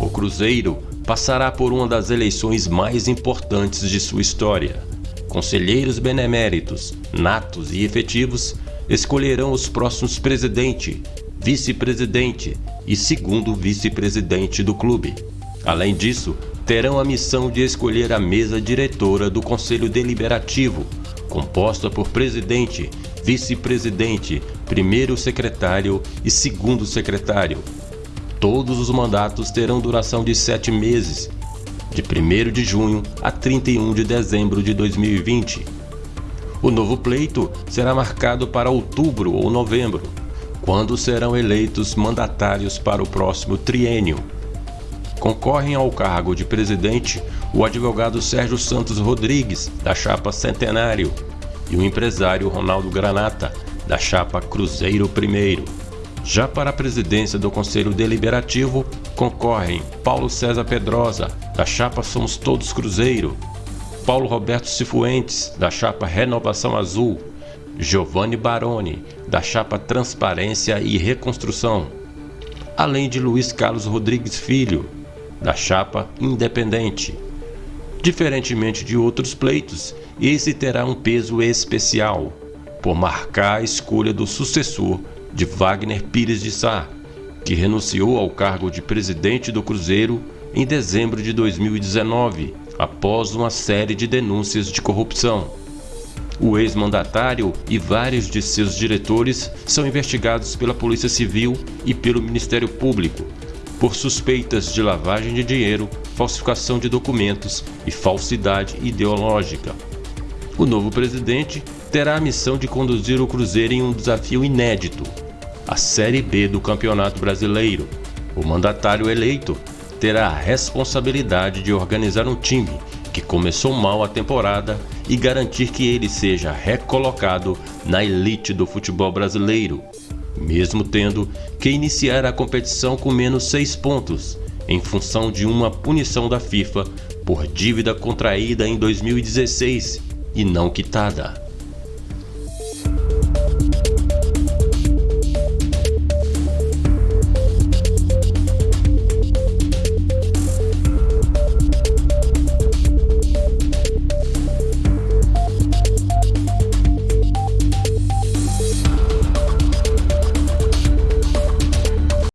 O Cruzeiro passará por uma das eleições mais importantes de sua história. Conselheiros beneméritos, natos e efetivos escolherão os próximos presidente, vice-presidente e segundo vice-presidente do clube. Além disso, terão a missão de escolher a mesa diretora do Conselho Deliberativo, composta por presidente, vice-presidente, primeiro secretário e segundo secretário. Todos os mandatos terão duração de sete meses, de 1 de junho a 31 de dezembro de 2020. O novo pleito será marcado para outubro ou novembro, quando serão eleitos mandatários para o próximo triênio. Concorrem ao cargo de presidente o advogado Sérgio Santos Rodrigues, da chapa Centenário, e o empresário Ronaldo Granata, da chapa Cruzeiro I. Já para a presidência do Conselho Deliberativo concorrem Paulo César Pedrosa, da chapa Somos Todos Cruzeiro, Paulo Roberto Cifuentes, da chapa Renovação Azul, Giovanni Baroni, da chapa Transparência e Reconstrução, além de Luiz Carlos Rodrigues Filho, da chapa Independente. Diferentemente de outros pleitos, esse terá um peso especial, por marcar a escolha do sucessor de Wagner Pires de Sá, que renunciou ao cargo de presidente do Cruzeiro em dezembro de 2019, após uma série de denúncias de corrupção. O ex-mandatário e vários de seus diretores são investigados pela Polícia Civil e pelo Ministério Público por suspeitas de lavagem de dinheiro, falsificação de documentos e falsidade ideológica. O novo presidente terá a missão de conduzir o Cruzeiro em um desafio inédito, a Série B do Campeonato Brasileiro. O mandatário eleito terá a responsabilidade de organizar um time que começou mal a temporada e garantir que ele seja recolocado na elite do futebol brasileiro, mesmo tendo que iniciar a competição com menos seis pontos, em função de uma punição da FIFA por dívida contraída em 2016 e não quitada.